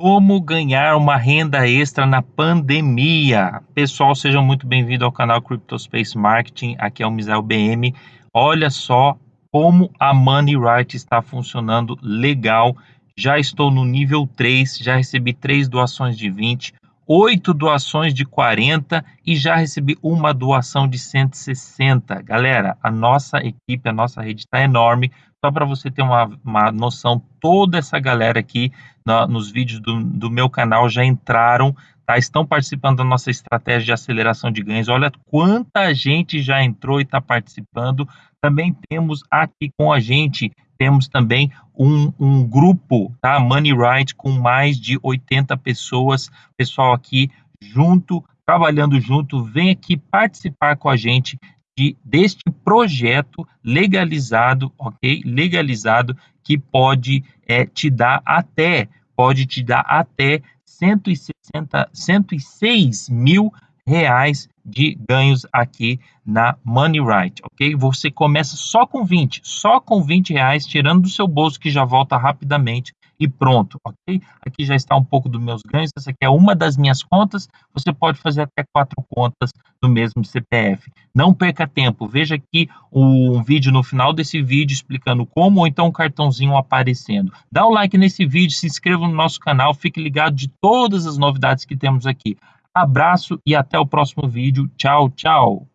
Como ganhar uma renda extra na pandemia? Pessoal, sejam muito bem-vindos ao canal CryptoSpace Marketing. Aqui é o Misael BM. Olha só como a Money Right está funcionando legal. Já estou no nível 3, já recebi três doações de 20, oito doações de 40 e já recebi uma doação de 160. Galera, a nossa equipe, a nossa rede está enorme. Só para você ter uma, uma noção, toda essa galera aqui na, nos vídeos do, do meu canal já entraram, tá? estão participando da nossa estratégia de aceleração de ganhos. Olha quanta gente já entrou e está participando. Também temos aqui com a gente, temos também um, um grupo, tá? Money Right, com mais de 80 pessoas. Pessoal aqui junto, trabalhando junto, vem aqui participar com a gente de, deste projeto legalizado, ok? Legalizado que pode é, te dar até pode te dar até 160, 106 mil reais de ganhos aqui na Money Right, ok? Você começa só com 20, só com 20 reais, tirando do seu bolso que já volta rapidamente e pronto, ok? Aqui já está um pouco dos meus ganhos, essa aqui é uma das minhas contas, você pode fazer até quatro contas no mesmo CPF. Não perca tempo, veja aqui um vídeo no final desse vídeo explicando como, ou então um cartãozinho aparecendo. Dá um like nesse vídeo, se inscreva no nosso canal, fique ligado de todas as novidades que temos aqui. Abraço e até o próximo vídeo. Tchau, tchau!